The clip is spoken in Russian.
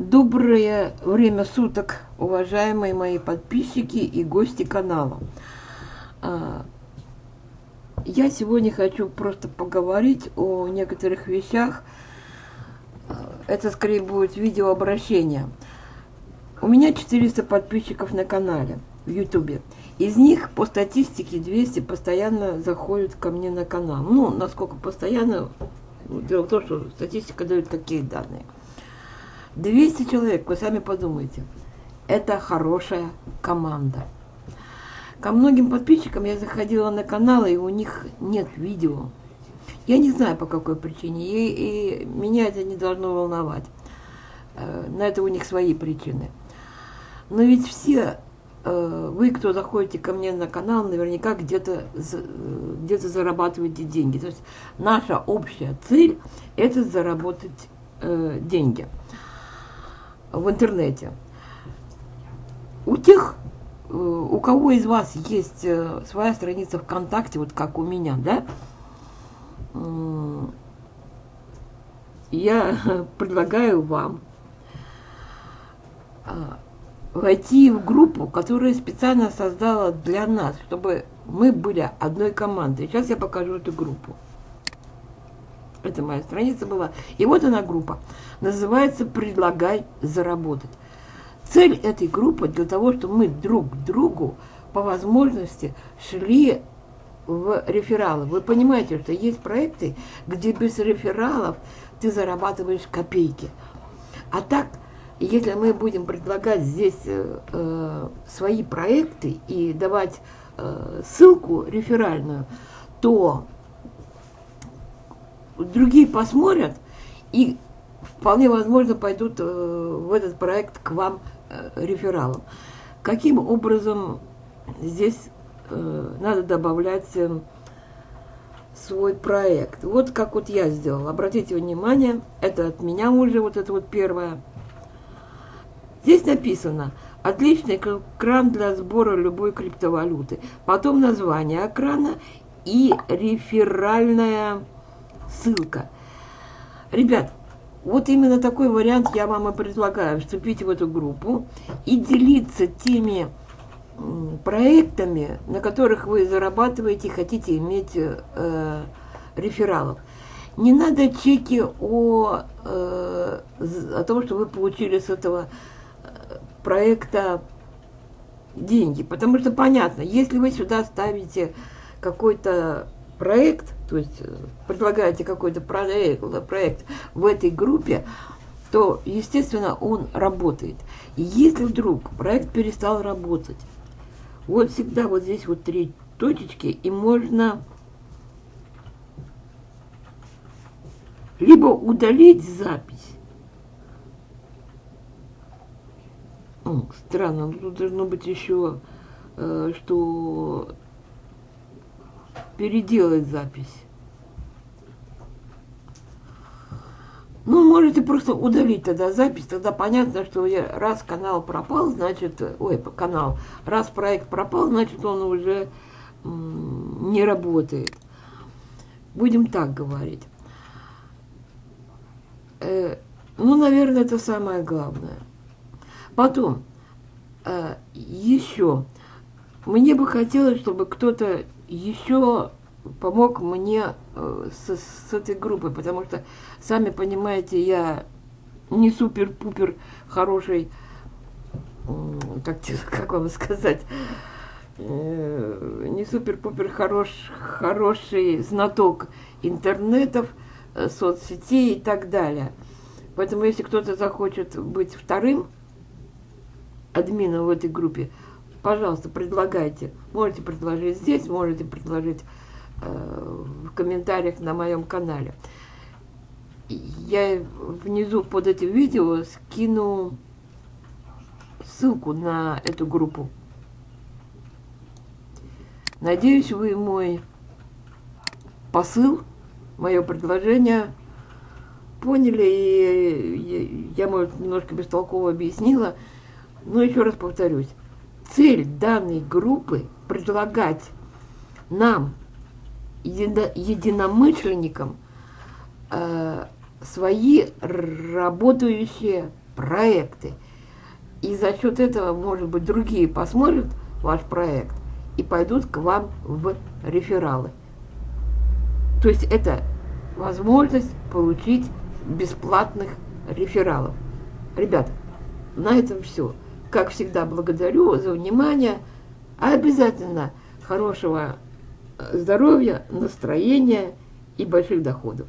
Доброе время суток, уважаемые мои подписчики и гости канала. А, я сегодня хочу просто поговорить о некоторых вещах. А, это скорее будет видеообращение. У меня 400 подписчиков на канале в ютубе. Из них по статистике 200 постоянно заходят ко мне на канал. Ну, насколько постоянно, дело в том, что статистика дает такие данные. 200 человек, вы сами подумайте. Это хорошая команда. Ко многим подписчикам я заходила на каналы, и у них нет видео. Я не знаю, по какой причине, и, и меня это не должно волновать. Э, на это у них свои причины. Но ведь все э, вы, кто заходите ко мне на канал, наверняка где-то где, -то, зарабатываете деньги. То есть наша общая цель – это заработать э, деньги в интернете. У тех, э, у кого из вас есть э, своя страница ВКонтакте, вот как у меня, да, я предлагаю вам а, войти в группу, которую специально создала для нас, чтобы мы были одной командой. Сейчас я покажу эту группу. Это моя страница была. И вот она группа. Называется «Предлагай заработать». Цель этой группы для того, чтобы мы друг другу по возможности шли в рефералы. Вы понимаете, что есть проекты, где без рефералов ты зарабатываешь копейки. А так, если мы будем предлагать здесь э, э свои проекты и давать э, ссылку реферальную, то другие посмотрят и вполне возможно пойдут э, в этот проект к вам э, рефералом. Каким образом здесь э, надо добавлять свой проект? Вот как вот я сделала. Обратите внимание, это от меня уже вот это вот первое. Здесь написано отличный экран для сбора любой криптовалюты. Потом название экрана и реферальная ссылка. Ребят, вот именно такой вариант я вам и предлагаю. Вступить в эту группу и делиться теми проектами, на которых вы зарабатываете, хотите иметь э, рефералов. Не надо чеки о, э, о том, что вы получили с этого э, проекта деньги. Потому что понятно, если вы сюда ставите какой-то проект, то есть э, предлагаете какой-то проект, проект в этой группе, то, естественно, он работает. И если вдруг проект перестал работать, вот всегда вот здесь вот три точечки, и можно либо удалить запись. О, странно, тут должно быть еще, э, что переделать запись. Ну, можете просто удалить тогда запись, тогда понятно, что я, раз канал пропал, значит, ой, канал, раз проект пропал, значит, он уже не работает. Будем так говорить. Э, ну, наверное, это самое главное. Потом, э, еще, мне бы хотелось, чтобы кто-то еще помог мне э, с, с этой группой, потому что, сами понимаете, я не супер-пупер хороший, как, как вам сказать, э, не супер-пупер хорош, хороший знаток интернетов, э, соцсетей и так далее. Поэтому, если кто-то захочет быть вторым админом в этой группе, пожалуйста, предлагайте. Можете предложить здесь, можете предложить э, в комментариях на моем канале. Я внизу под этим видео скину ссылку на эту группу. Надеюсь, вы мой посыл, мое предложение поняли, и я, может, немножко бестолково объяснила, но еще раз повторюсь цель данной группы предлагать нам, единомышленникам, э, свои работающие проекты. И за счет этого, может быть, другие посмотрят ваш проект и пойдут к вам в рефералы. То есть это возможность получить бесплатных рефералов. Ребята, на этом все. Как всегда, благодарю за внимание. Обязательно хорошего здоровья, настроения и больших доходов.